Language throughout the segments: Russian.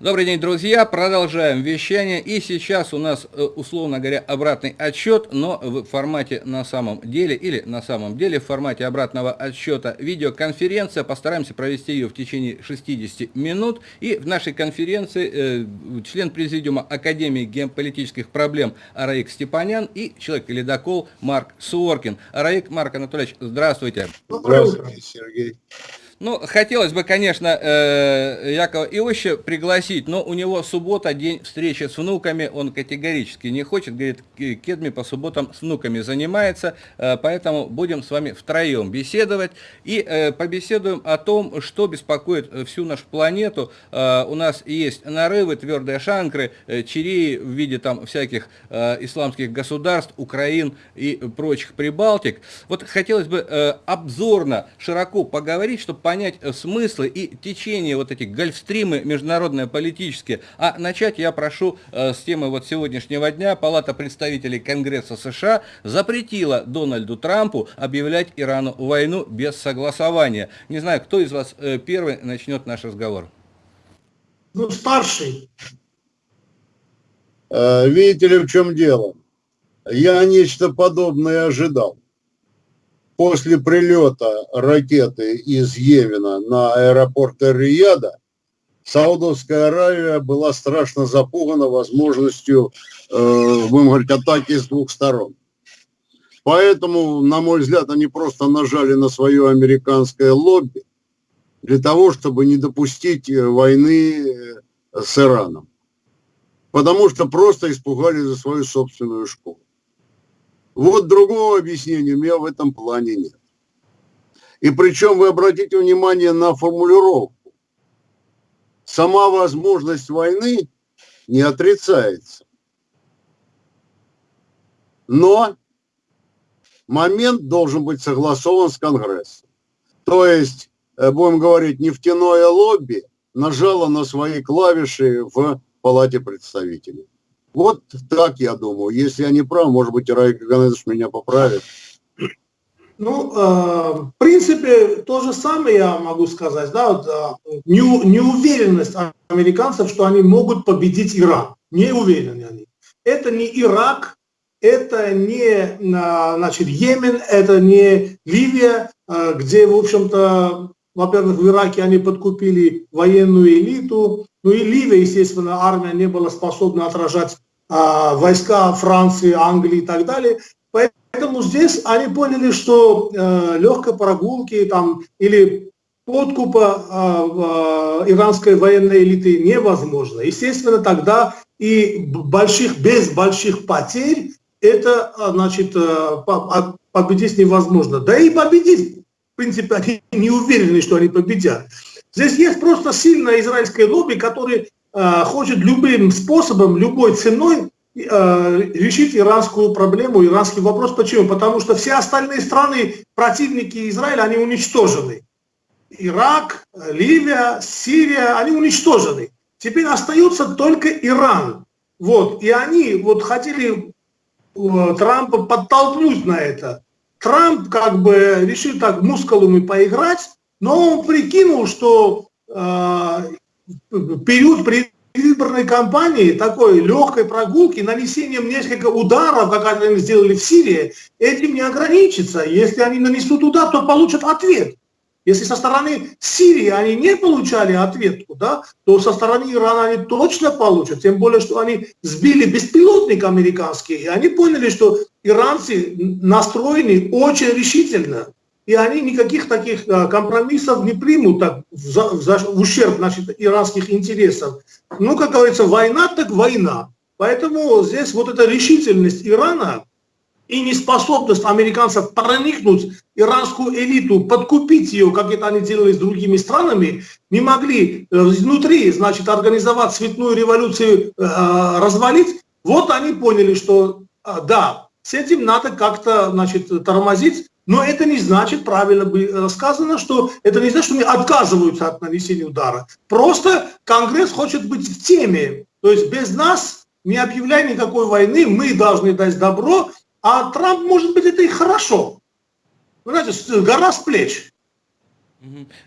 Добрый день, друзья. Продолжаем вещание. И сейчас у нас, э, условно говоря, обратный отсчет, но в формате на самом деле, или на самом деле в формате обратного отсчета видеоконференция. Постараемся провести ее в течение 60 минут. И в нашей конференции э, член президиума Академии геополитических проблем Араик Степанян и человек-ледокол Марк Суоркин. Араик Марк Анатольевич, здравствуйте. Здравствуйте, Сергей. Ну, хотелось бы, конечно, э, Якова Иовича пригласить, но у него суббота, день встречи с внуками, он категорически не хочет, говорит, Кедми по субботам с внуками занимается, э, поэтому будем с вами втроем беседовать и э, побеседуем о том, что беспокоит всю нашу планету. У нас есть нарывы, твердые шанкры, чиреи в виде там всяких исламских государств, Украин и прочих Прибалтик. Вот хотелось бы обзорно, широко поговорить, чтобы понять э, смыслы и течение вот этих гольфстримы международные политические. А начать я прошу э, с темы вот сегодняшнего дня. Палата представителей Конгресса США запретила Дональду Трампу объявлять Ирану войну без согласования. Не знаю, кто из вас э, первый начнет наш разговор. Ну, старший. Видите ли, в чем дело? Я нечто подобное ожидал после прилета ракеты из Йемена на аэропорт Эр-Рияда Саудовская Аравия была страшно запугана возможностью, э, будем говорить, атаки с двух сторон. Поэтому, на мой взгляд, они просто нажали на свое американское лобби для того, чтобы не допустить э, войны э, с Ираном. Потому что просто испугали за свою собственную школу. Вот другого объяснения у меня в этом плане нет. И причем вы обратите внимание на формулировку. Сама возможность войны не отрицается. Но момент должен быть согласован с Конгрессом. То есть, э, будем говорить, нефтяное лобби нажало на свои клавиши в Палате представителей. Вот так я думаю. Если я не прав, может быть, Райк Ганедович меня поправит. Ну, э, в принципе, то же самое я могу сказать. Да, вот, э, не, неуверенность американцев, что они могут победить Иран. Не уверены они. Это не Ирак, это не э, значит, Йемен, это не Ливия, э, где, в общем-то, во-первых, в Ираке они подкупили военную элиту, ну и Ливия, естественно, армия не была способна отражать а, войска Франции, Англии и так далее. Поэтому здесь они поняли, что э, легкой прогулки там, или подкупа э, э, иранской военной элиты невозможно. Естественно, тогда и больших, без больших потерь это значит, победить невозможно. Да и победить принципе, они не уверены, что они победят. Здесь есть просто сильное израильское лобби, которое э, хочет любым способом, любой ценой э, решить иранскую проблему, иранский вопрос. Почему? Потому что все остальные страны, противники Израиля, они уничтожены. Ирак, Ливия, Сирия, они уничтожены. Теперь остается только Иран. Вот. И они вот хотели э, Трампа подтолкнуть на это. Трамп как бы решил так мускулами поиграть, но он прикинул, что э, период предвыборной кампании, такой легкой прогулки, нанесением нескольких ударов, как они сделали в Сирии, этим не ограничится. Если они нанесут удар, то получат ответ. Если со стороны Сирии они не получали ответку, да, то со стороны Ирана они точно получат. Тем более, что они сбили беспилотник американский, и они поняли, что иранцы настроены очень решительно. И они никаких таких а, компромиссов не примут так, за, за, в ущерб значит, иранских интересов. Ну, как говорится, война так война. Поэтому здесь вот эта решительность Ирана, и неспособность американцев проникнуть иранскую элиту, подкупить ее, как это они делали с другими странами, не могли э, изнутри, значит, организовать цветную революцию, э, развалить, вот они поняли, что э, да, с этим надо как-то, значит, тормозить, но это не значит, правильно бы сказано, что это не значит, что они отказываются от нанесения удара. Просто Конгресс хочет быть в теме. То есть без нас, не объявляя никакой войны, мы должны дать добро, а Трамп, может быть, это и хорошо. Вы знаете, гора с плеч.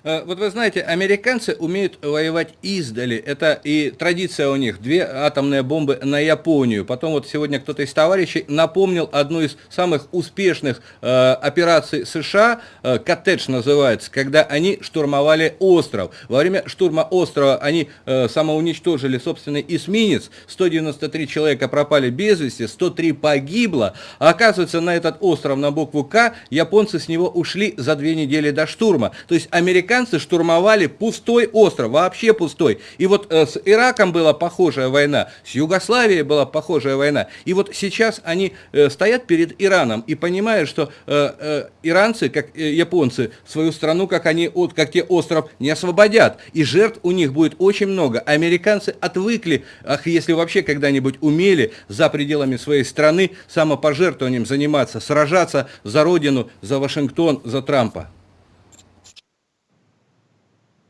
Э, вот вы знаете, американцы умеют воевать издали. Это и традиция у них. Две атомные бомбы на Японию. Потом вот сегодня кто-то из товарищей напомнил одну из самых успешных э, операций США, э, коттедж называется, когда они штурмовали остров. Во время штурма острова они э, самоуничтожили собственный эсминец. 193 человека пропали без вести, 103 погибло. А оказывается, на этот остров на букву К японцы с него ушли за две недели до штурма. То есть есть американцы штурмовали пустой остров, вообще пустой. И вот э, с Ираком была похожая война, с Югославией была похожая война. И вот сейчас они э, стоят перед Ираном и понимают, что э, э, иранцы, как э, японцы, свою страну, как они, от, как те остров, не освободят. И жертв у них будет очень много. Американцы отвыкли, ах, если вообще когда-нибудь умели за пределами своей страны самопожертвованием заниматься, сражаться за родину, за Вашингтон, за Трампа.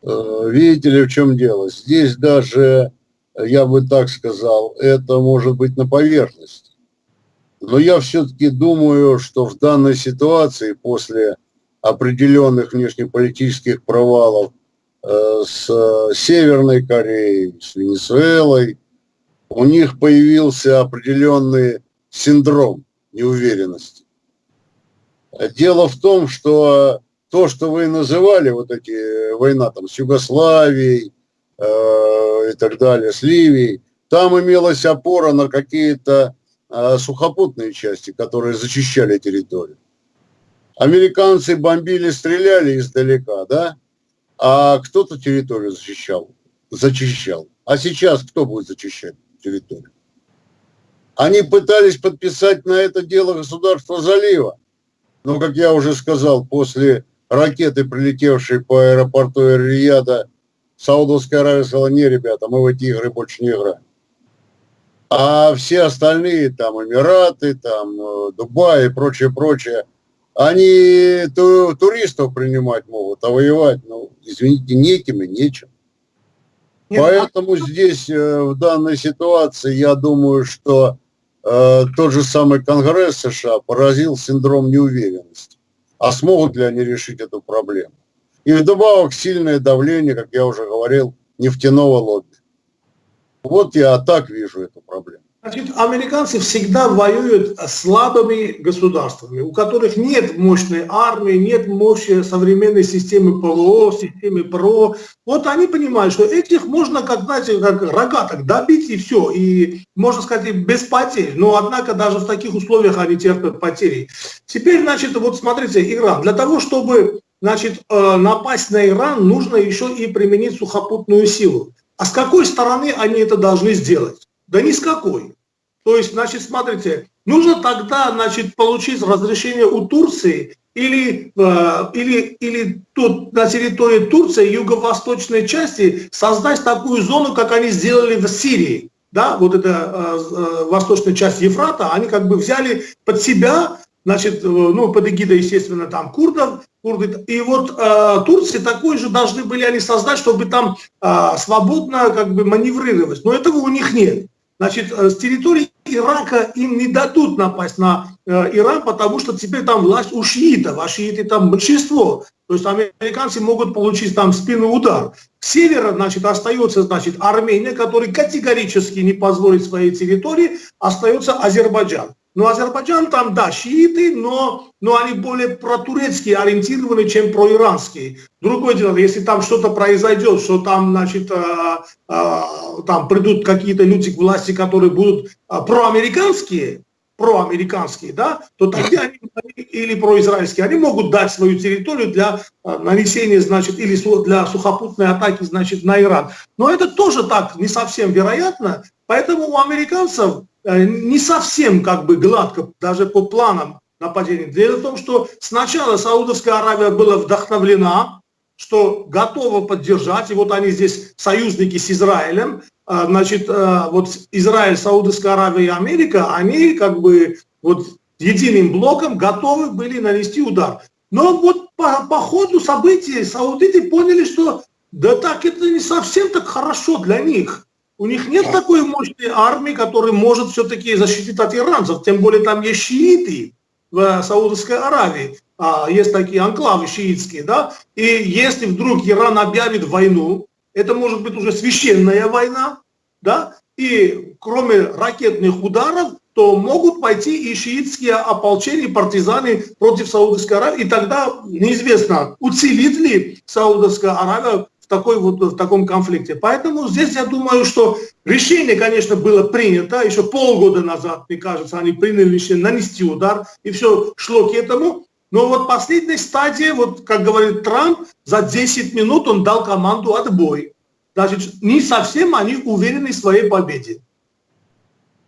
Э, видите ли, в чем дело? Здесь даже, я бы так сказал, это может быть на поверхности. Но я все-таки думаю, что в данной ситуации после определенных внешнеполитических провалов э, с Северной Кореей, с Венесуэлой, у них появился определенный синдром неуверенности. Дело в том, что то, что вы называли, вот эти э, война там с Югославией э, и так далее, с Ливией, там имелась опора на какие-то э, сухопутные части, которые зачищали территорию. Американцы бомбили, стреляли издалека, да? А кто-то территорию защищал, зачищал. А сейчас кто будет зачищать территорию? Они пытались подписать на это дело государство залива. Но, как я уже сказал, после ракеты, прилетевшие по аэропорту Эр-Рияда, Саудовская Аравия сказала, не, ребята, мы в эти игры больше не играем. А все остальные, там, Эмираты, там, э, Дубай и прочее, прочее, они ту, туристов принимать могут, а воевать, ну, извините, неким и нечем. Нет, Поэтому а... здесь, э, в данной ситуации, я думаю, что э, тот же самый Конгресс США поразил синдром неуверенности а смогут ли они решить эту проблему. И вдобавок сильное давление, как я уже говорил, нефтяного лобби. Вот я так вижу эту проблему. Значит, американцы всегда воюют с слабыми государствами, у которых нет мощной армии, нет мощи современной системы ПВО, системы ПРО. Вот они понимают, что этих можно, как, знаете, как рогаток добить и все, и, можно сказать, без потерь. Но, однако, даже в таких условиях они терпят потери. Теперь, значит, вот смотрите, Иран. Для того, чтобы значит, э, напасть на Иран, нужно еще и применить сухопутную силу. А с какой стороны они это должны сделать? Да ни с какой. То есть, значит, смотрите, нужно тогда, значит, получить разрешение у Турции или, э, или, или тут на территории Турции, юго-восточной части, создать такую зону, как они сделали в Сирии. Да, вот эта э, э, восточная часть Ефрата, они как бы взяли под себя, значит, э, ну, под эгидой, естественно, там курдов, курды. И вот э, Турции такой же должны были они создать, чтобы там э, свободно как бы маневрировать. Но этого у них нет. Значит, э, с территории Ирака им не дадут напасть на э, Иран, потому что теперь там власть у шиитов, а шииты там большинство. То есть американцы могут получить там спину удар. С севера, значит, остается, значит, Армения, который категорически не позволит своей территории, остается Азербайджан. Но Азербайджан там, да, шииты, но, но они более протурецкие ориентированы, чем проиранские. Другое дело, если там что-то произойдет, что там, значит, а, а, там придут какие-то люди к власти, которые будут а, проамериканские, проамериканские, да, то тогда они, или произраильские, они могут дать свою территорию для а, нанесения, значит, или для сухопутной атаки, значит, на Иран. Но это тоже так не совсем вероятно, поэтому у американцев Э, не совсем как бы гладко, даже по планам нападения. Дело в том, что сначала Саудовская Аравия была вдохновлена, что готова поддержать, и вот они здесь союзники с Израилем, а, значит, э, вот Израиль, Саудовская Аравия и Америка, они как бы вот единым блоком готовы были нанести удар. Но вот по, по ходу событий саудиты поняли, что да так это не совсем так хорошо для них. У них нет такой мощной армии, которая может все-таки защитить от иранцев, тем более там есть шииты. в Саудовской Аравии. А, есть такие анклавы шиитские, да, и если вдруг Иран объявит войну, это может быть уже священная война, да, и кроме ракетных ударов, то могут пойти и шиитские ополчения, партизаны против Саудовской Аравии, и тогда неизвестно, уцелит ли Саудовская Аравия такой вот, в таком конфликте. Поэтому здесь я думаю, что решение, конечно, было принято, еще полгода назад, мне кажется, они приняли решение нанести удар, и все шло к этому. Но вот последней стадии, вот как говорит Трамп, за 10 минут он дал команду отбой. Значит, не совсем они уверены в своей победе.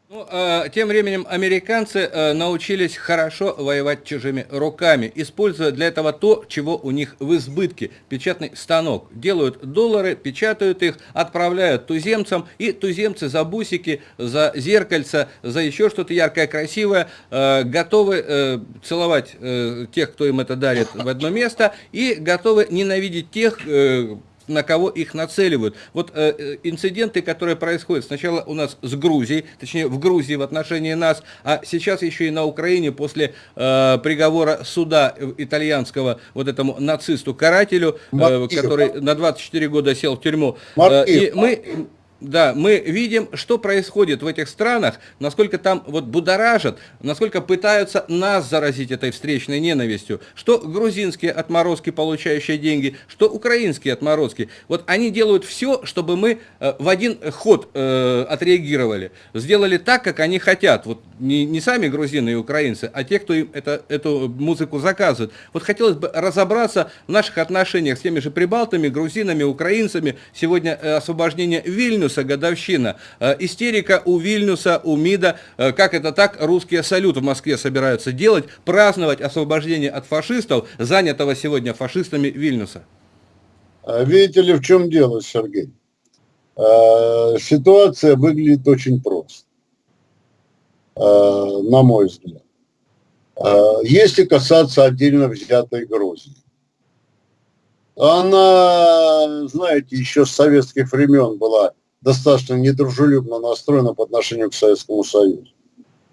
Ну, э, тем временем американцы э, научились хорошо воевать чужими руками, используя для этого то, чего у них в избытке – печатный станок. Делают доллары, печатают их, отправляют туземцам, и туземцы за бусики, за зеркальца, за еще что-то яркое, красивое, э, готовы э, целовать э, тех, кто им это дарит в одно место, и готовы ненавидеть тех, э, на кого их нацеливают. Вот э, э, инциденты, которые происходят сначала у нас с Грузией, точнее в Грузии в отношении нас, а сейчас еще и на Украине после э, приговора суда итальянского вот этому нацисту-карателю, э, который на 24 года сел в тюрьму. Э, и мы да, мы видим, что происходит в этих странах, насколько там вот будоражат, насколько пытаются нас заразить этой встречной ненавистью. Что грузинские отморозки, получающие деньги, что украинские отморозки. Вот они делают все, чтобы мы э, в один ход э, отреагировали. Сделали так, как они хотят. Вот не, не сами грузины и украинцы, а те, кто им это, эту музыку заказывает. Вот хотелось бы разобраться в наших отношениях с теми же прибалтами, грузинами, украинцами. Сегодня э, освобождение Вильнюса Вильнюса годовщина. Э, истерика у Вильнюса, у МИДа. Э, как это так? Русские салют в Москве собираются делать, праздновать освобождение от фашистов, занятого сегодня фашистами Вильнюса. А видите ли, в чем дело, Сергей? Э, ситуация выглядит очень просто, на мой взгляд. Если касаться отдельно взятой Грузии, она, знаете, еще с советских времен была достаточно недружелюбно настроена по отношению к Советскому Союзу.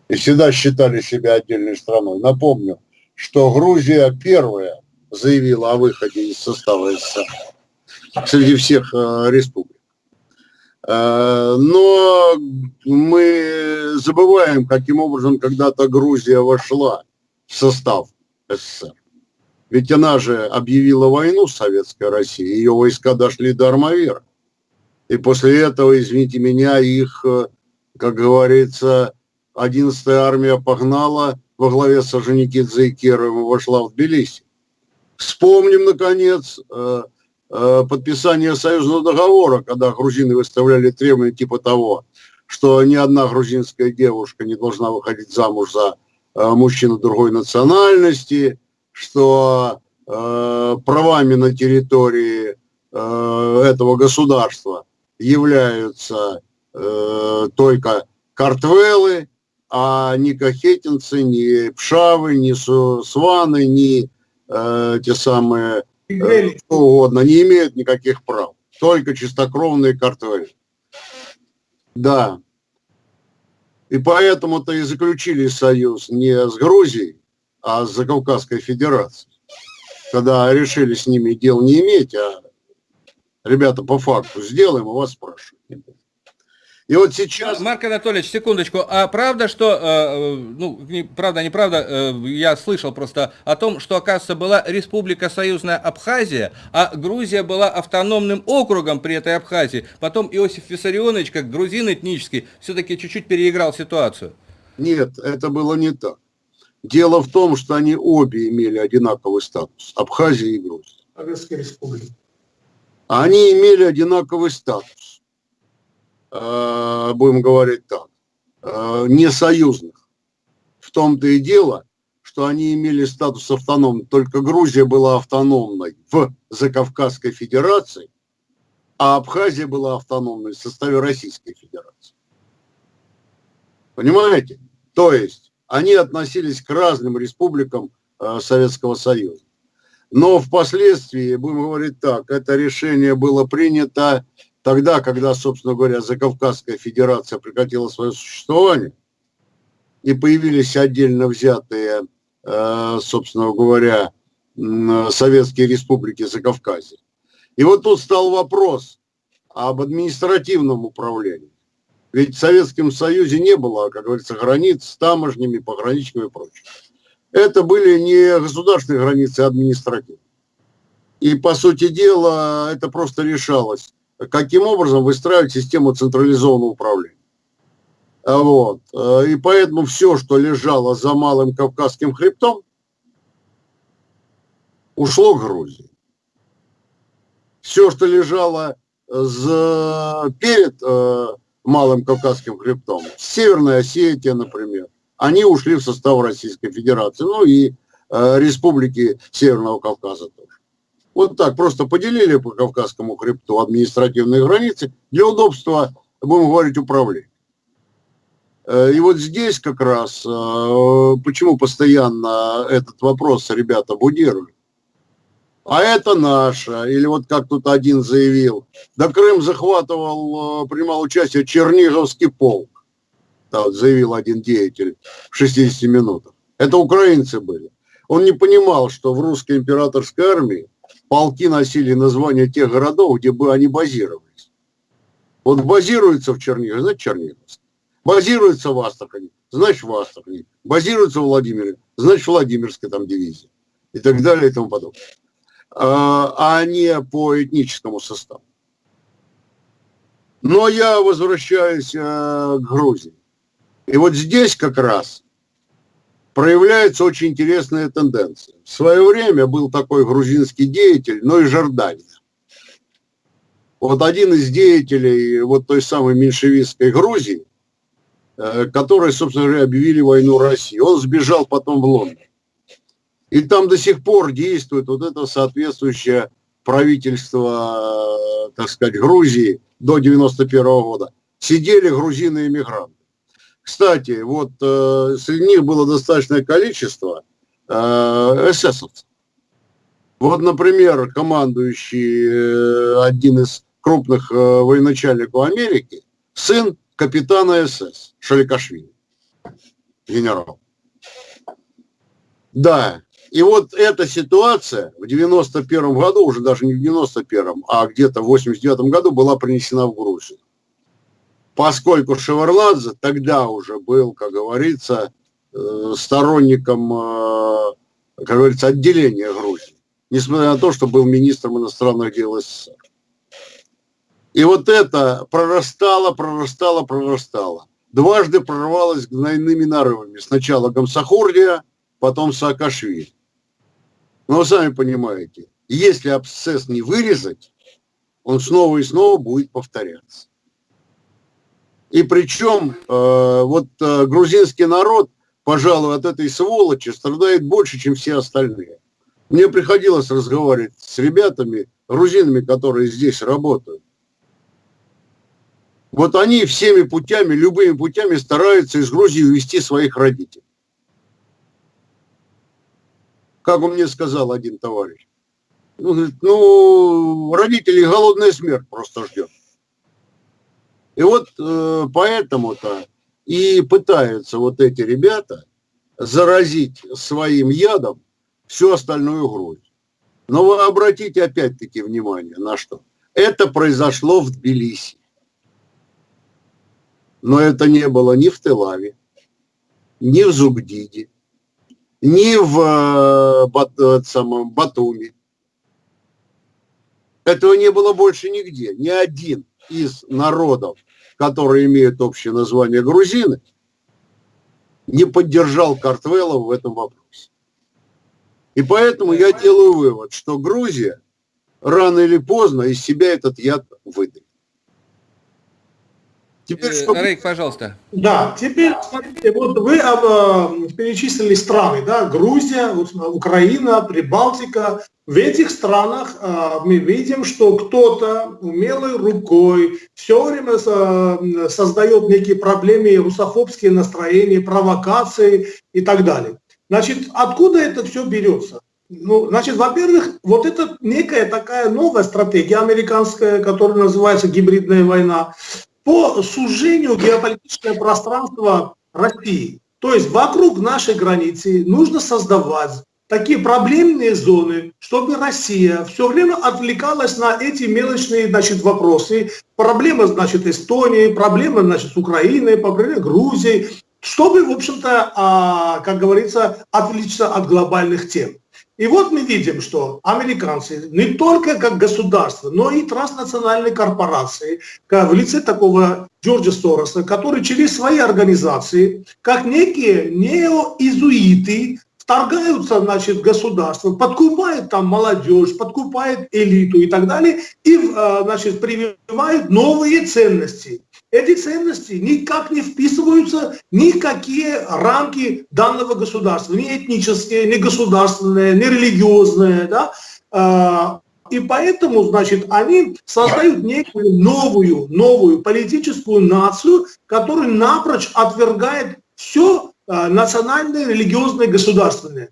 И всегда считали себя отдельной страной. Напомню, что Грузия первая заявила о выходе из состава СССР среди всех э, республик. Э, но мы забываем, каким образом когда-то Грузия вошла в состав СССР. Ведь она же объявила войну Советской России, ее войска дошли до Армавира. И после этого, извините меня, их, э, как говорится, 11-я армия погнала во главе с Орджоникидзе и Керовым и вошла в Тбилиси. Вспомним, наконец, э, э, подписание союзного договора, когда грузины выставляли требования типа того, что ни одна грузинская девушка не должна выходить замуж за мужчину другой национальности, что правами на территории этого государства являются э, только картвелы, а ни кахетинцы, ни пшавы, ни сваны, ни э, те самые, э, что угодно, не имеют никаких прав. Только чистокровные картвели. Да. И поэтому-то и заключили союз не с Грузией, а с Закавказской Федерацией. Когда решили с ними дел не иметь, а ребята, по факту сделаем, у вас спрашивают. И вот сейчас... Марк Анатольевич, секундочку, а правда, что, э, ну, не, правда, неправда, э, я слышал просто о том, что, оказывается, была Республика Союзная Абхазия, а Грузия была автономным округом при этой Абхазии. Потом Иосиф Виссарионович, как грузин этнический, все-таки чуть-чуть переиграл ситуацию. Нет, это было не так. Дело в том, что они обе имели одинаковый статус, Абхазия и Грузия. Абхазская республика они имели одинаковый статус, э, будем говорить так, э, не союзных. В том-то и дело, что они имели статус автономный, только Грузия была автономной в Закавказской Федерации, а Абхазия была автономной в составе Российской Федерации. Понимаете? То есть они относились к разным республикам э, Советского Союза. Но впоследствии, будем говорить так, это решение было принято тогда, когда, собственно говоря, Закавказская Федерация прекратила свое существование, и появились отдельно взятые собственно говоря, советские республики Закавказья. И вот тут стал вопрос об административном управлении. Ведь в Советском Союзе не было, как говорится, границ с таможнями, пограничными и прочее. Это были не государственные границы, а административные. И, по сути дела, это просто решалось, каким образом выстраивать систему централизованного управления. Вот. И поэтому все, что лежало за Малым Кавказским хребтом, ушло к Грузии. Все, что лежало за, перед э, Малым Кавказским хребтом, Северная Осетия, например, они ушли в состав Российской Федерации, ну и э, республики Северного Кавказа тоже. Вот так, просто поделили по Кавказскому хребту административные границы для удобства, будем говорить, управления. Э, и вот здесь как раз, э, почему постоянно этот вопрос ребята будируют, а это наше. Или вот как тут один заявил, да Крым захватывал, э, принимал участие Черниговский вот заявил один деятель в 60 минутах. Это украинцы были. Он не понимал, что в русской императорской армии полки носили названия тех городов, где бы они базировались. Вот базируется в Чернигове, значит Черниговск. Базируется в Астрахани, значит в Астрахани. Базируется в Владимире, значит Владимирская там дивизия. И так далее и тому подобное. А, а не по этническому составу. Но я возвращаюсь э, к Грузии. И вот здесь как раз проявляется очень интересная тенденция. В свое время был такой грузинский деятель, но и Жордания. Вот один из деятелей вот той самой меньшевистской Грузии, э, которые, собственно говоря, объявили войну России, он сбежал потом в Лондон. И там до сих пор действует вот это соответствующее правительство, так сказать, Грузии до 91 года. Сидели грузины-иммигранты. Кстати, вот э, среди них было достаточное количество э, эсэсовцев. Вот, например, командующий э, один из крупных э, военачальников Америки, сын капитана СС Шаликашвили, генерал. Да, и вот эта ситуация в 91 году, уже даже не в 91, а где-то в 89 году была принесена в Грузию. Поскольку Шеварладзе тогда уже был, как говорится, э, сторонником, э, как говорится, отделения Грузии, несмотря на то, что был министром иностранных дел СССР. И вот это прорастало, прорастало, прорастало. Дважды прорвалось гнойными нарывами. Сначала Гамсахурдия, потом Саакашвили. Но вы сами понимаете, если абсцесс не вырезать, он снова и снова будет повторяться. И причем э, вот э, грузинский народ, пожалуй, от этой сволочи страдает больше, чем все остальные. Мне приходилось разговаривать с ребятами, грузинами, которые здесь работают. Вот они всеми путями, любыми путями стараются из Грузии увести своих родителей как он мне сказал один товарищ. Ну, ну, родителей голодная смерть просто ждет. И вот э, поэтому-то и пытаются вот эти ребята заразить своим ядом всю остальную Грузию. Но вы обратите опять-таки внимание на что. Это произошло в Тбилиси. Но это не было ни в Телаве, ни в Зугдиде, ни в э, Бат, э, самом, Батуми. Этого не было больше нигде. Ни один из народов, которые имеют общее название грузины, не поддержал Картвелла в этом вопросе. И поэтому я делаю вывод, что Грузия рано или поздно из себя этот яд выдает. Теперь, э, что... Рейк, пожалуйста. Да, теперь, смотрите, вот вы э, перечислили страны, да, Грузия, Украина, Прибалтика. В этих странах э, мы видим, что кто-то умелой рукой все время э, создает некие проблемы, русофобские настроения, провокации и так далее. Значит, откуда это все берется? Ну, значит, во-первых, вот это некая такая новая стратегия американская, которая называется гибридная война по сужению геополитического пространства России. То есть вокруг нашей границы нужно создавать такие проблемные зоны, чтобы Россия все время отвлекалась на эти мелочные значит, вопросы. Проблема, значит, Эстонии, проблема, значит, с Украиной, проблема Грузии, чтобы, в общем-то, а, как говорится, отвлечься от глобальных тем. И вот мы видим, что американцы не только как государство, но и транснациональные корпорации, в лице такого Джорджа Сороса, который через свои организации, как некие неоизуиты, вторгаются значит, государство, подкупают там молодежь, подкупают элиту и так далее, и э, значит, прививают новые ценности. Эти ценности никак не вписываются ни в какие рамки данного государства, ни этнические, ни государственные, ни религиозные. Да? Э, и поэтому, значит, они создают некую новую, новую политическую нацию, которая напрочь отвергает все национальные, религиозные, государственные.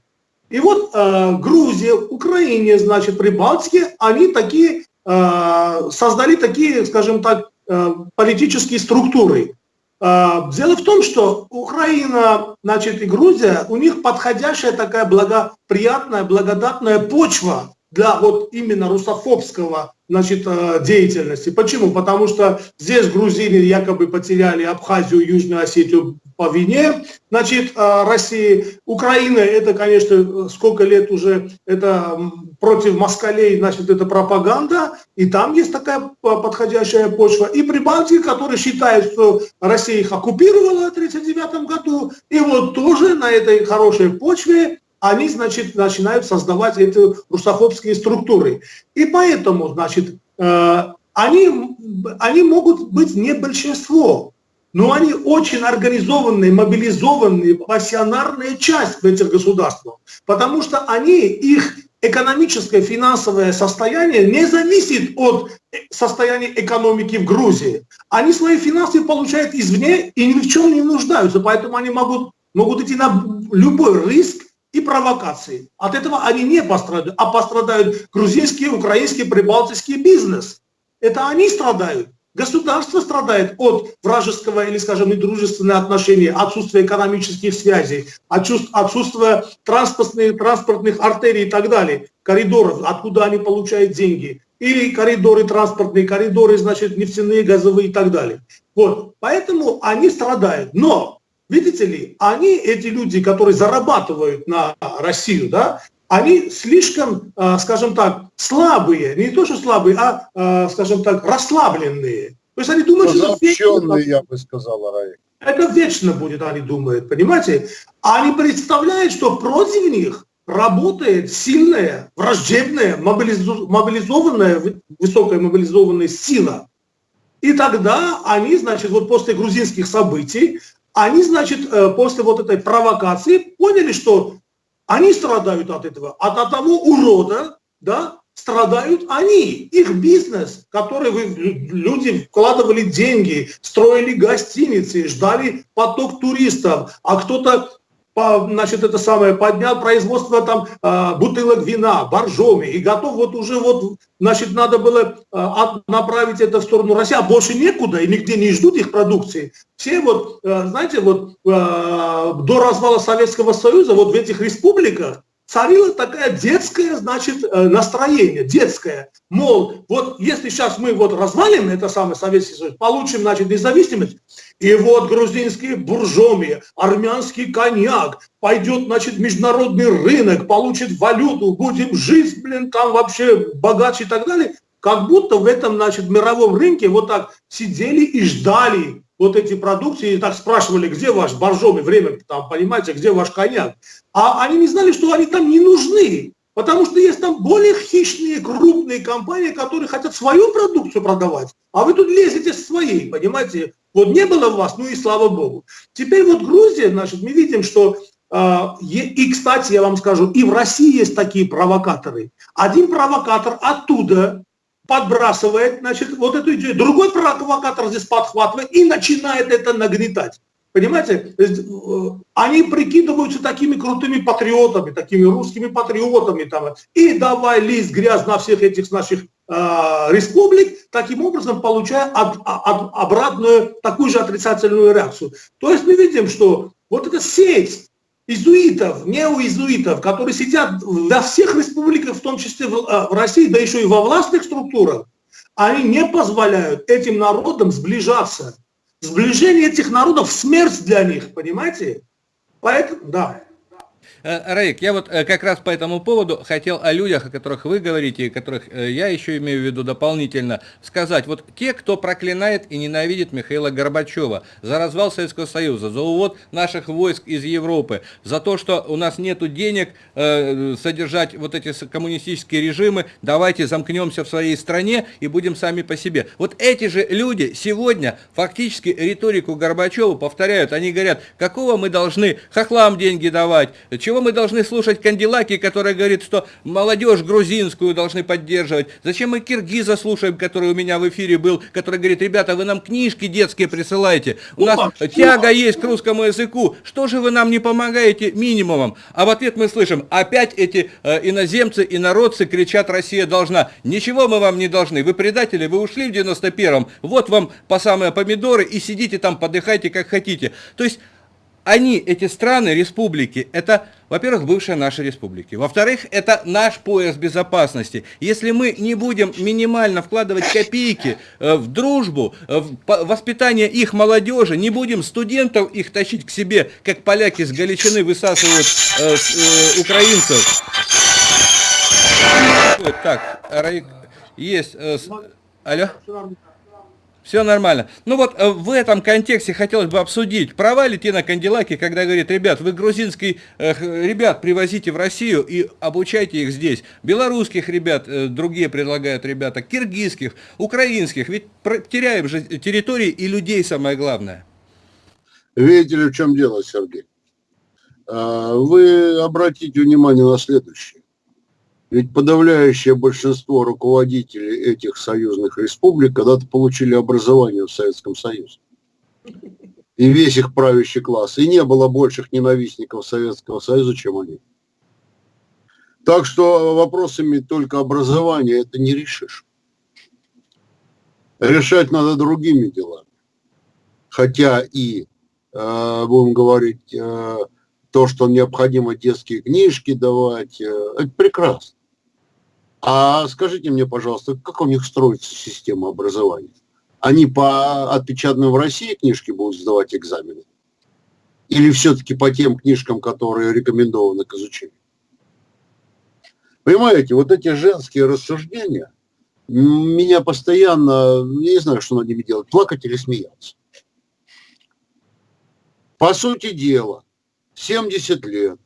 И вот э, Грузия, Украине, значит, Прибалтике, они такие, э, создали такие, скажем так, э, политические структуры. Э, дело в том, что Украина, значит, и Грузия, у них подходящая такая благоприятная, благодатная почва для вот именно русофобского значит, э, деятельности. Почему? Потому что здесь грузины якобы потеряли Абхазию, Южную Осетию по вине значит, э, России. Украина, это, конечно, сколько лет уже, это против москалей, значит, это пропаганда, и там есть такая подходящая почва. И Прибалтика, которые считают, что Россия их оккупировала в 1939 году, и вот тоже на этой хорошей почве они, значит, начинают создавать эти русофобские структуры. И поэтому, значит, э, они, они могут быть не большинство, но они очень организованные, мобилизованные, пассионарная часть в этих государствах, потому что они, их экономическое, финансовое состояние не зависит от состояния экономики в Грузии. Они свои финансы получают извне и ни в чем не нуждаются, поэтому они могут, могут идти на любой риск, и провокации. От этого они не пострадают, а пострадают грузинский, украинский, прибалтийский бизнес. Это они страдают. Государство страдает от вражеского или, скажем, недружественного отношения, отсутствия экономических связей, отсутствия транспортных, транспортных артерий и так далее, коридоров, откуда они получают деньги, или коридоры транспортные, коридоры, значит, нефтяные, газовые и так далее. Вот, поэтому они страдают. Но Видите ли, они, эти люди, которые зарабатывают на Россию, да, они слишком, а, скажем так, слабые, не то что слабые, а, а скажем так, расслабленные. То есть они думают, что это вечно, я бы сказал. Это вечно будет, они думают, понимаете? Они представляют, что против них работает сильная, враждебная, мобилизованная, высокая мобилизованная сила. И тогда они, значит, вот после грузинских событий, они, значит, э, после вот этой провокации поняли, что они страдают от этого, от, от того урода, да, страдают они, их бизнес, который вы, люди вкладывали деньги, строили гостиницы, ждали поток туристов, а кто-то значит, это самое, поднял производство там а, бутылок вина, боржоми, и готов вот уже вот, значит, надо было а, направить это в сторону России, а больше некуда, и нигде не ждут их продукции. Все вот, а, знаете, вот до развала Советского Союза вот в этих республиках царило такое детское, значит, э, настроение, детское. Мол, вот если сейчас мы вот развалим это самый Советский Союз, получим, значит, независимость, и вот грузинские буржоми, армянский коньяк, пойдет, значит, международный рынок, получит валюту, будем жить, блин, там вообще богаче и так далее. Как будто в этом, значит, мировом рынке вот так сидели и ждали вот эти продукции, и так спрашивали, где ваш боржоми, время, там, понимаете, где ваш коньяк. А они не знали, что они там не нужны, потому что есть там более хищные, крупные компании, которые хотят свою продукцию продавать, а вы тут лезете с своей, понимаете. Вот не было вас, ну и слава богу. Теперь вот Грузия, значит, мы видим, что а, и, кстати, я вам скажу, и в России есть такие провокаторы. Один провокатор оттуда подбрасывает, значит, вот эту идею. Другой провокатор здесь подхватывает и начинает это нагнетать. Понимаете, э, они прикидываются такими крутыми патриотами, такими русскими патриотами, там, и давай лезть грязь на всех этих наших э, республик, таким образом получая от, от, обратную, такую же отрицательную реакцию. То есть мы видим, что Вот эта сеть изуитов, неоизуитов, которые сидят во всех республиках, в том числе в, а, в России, да еще и во властных структурах, они не позволяют этим народам сближаться. Сближение этих народов – смерть для них, понимаете? Поэтому, да. Э, Раик, я вот э, как раз по этому поводу хотел о людях, о которых вы говорите, и которых э, я еще имею в виду дополнительно, сказать. Вот те, кто проклинает и ненавидит Михаила Горбачева за развал Советского Союза, за увод наших войск из Европы, за то, что у нас нет денег содержать вот эти коммунистические режимы, давайте замкнемся в своей стране и будем сами по себе. Вот эти же люди сегодня фактически риторику Горбачева повторяют. Они говорят, какого мы должны хохлам деньги давать, чего мы должны слушать Кандилаки, который говорит, что молодежь грузинскую должны поддерживать? Зачем мы Киргиза слушаем, который у меня в эфире был, который говорит, ребята, вы нам книжки детские присылаете, у нас тяга есть к русскому языку, что же вы нам не помогаете минимумом? А в ответ мы слышим, опять эти э, иноземцы, и народцы кричат, Россия должна. Ничего мы вам не должны, вы предатели, вы ушли в 91-м, вот вам по самые помидоры и сидите там, подыхайте как хотите. То есть они, эти страны, республики, это, во-первых, бывшие наши республики. Во-вторых, это наш пояс безопасности. Если мы не будем минимально вкладывать копейки э, в дружбу, э, в воспитание их молодежи, не будем студентов их тащить к себе, как поляки с Галичины высасывают э, э, украинцев. Так, есть... Э, алло? Все нормально. Ну вот э, в этом контексте хотелось бы обсудить права Летина Кандилаки, когда говорит, ребят, вы грузинский э, ребят привозите в Россию и обучайте их здесь. Белорусских ребят, э, другие предлагают ребята, киргизских, украинских. Ведь теряем же территории и людей самое главное. Видите ли, в чем дело, Сергей? А, вы обратите внимание на следующее. Ведь подавляющее большинство руководителей этих союзных республик когда-то получили образование в Советском Союзе. И весь их правящий класс. И не было больших ненавистников Советского Союза, чем они. Так что вопросами только образования это не решишь. Решать надо другими делами. Хотя и, э, будем говорить, э, то, что необходимо детские книжки давать, э, это прекрасно. А скажите мне, пожалуйста, как у них строится система образования? Они по отпечатанным в России книжке будут сдавать экзамены? Или все-таки по тем книжкам, которые рекомендованы к изучению? Понимаете, вот эти женские рассуждения меня постоянно, не знаю, что над ними делать, плакать или смеяться. По сути дела, 70 лет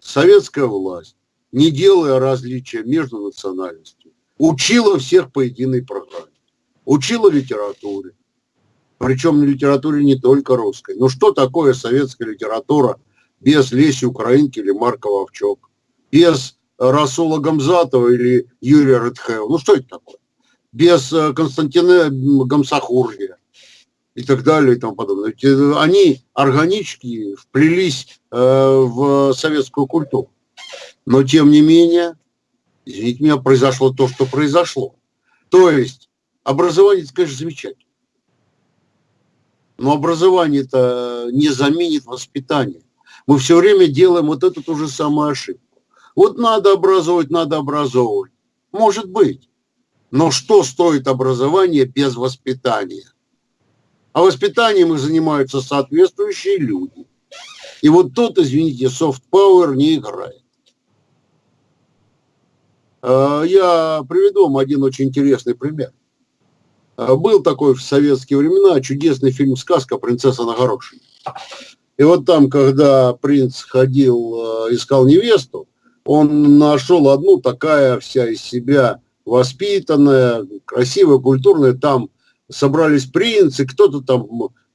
советская власть не делая различия между национальностями, учила всех по единой программе, учила литературе, причем литературе не только русской. Но что такое советская литература без Леси Украинки или Марка Вовчок, без Расула Гамзатова или Юрия Редхева? Ну что это такое? Без э, Константина Гамсахургия и так далее и тому подобное. Э, они органически вплелись э, в советскую культуру. Но тем не менее, извините меня, произошло то, что произошло. То есть образование, конечно, замечательно. Но образование это не заменит воспитание. Мы все время делаем вот эту ту же самую ошибку. Вот надо образовывать, надо образовывать. Может быть. Но что стоит образование без воспитания? А воспитанием их занимаются соответствующие люди. И вот тут, извините, soft power не играет. Э, я приведу вам один очень интересный пример. Э, был такой в советские времена чудесный фильм «Сказка. Принцесса на горошине». И вот там, когда принц ходил, э, искал невесту, он нашел одну такая вся из себя воспитанная, красивая, культурная. Там собрались принцы, кто-то там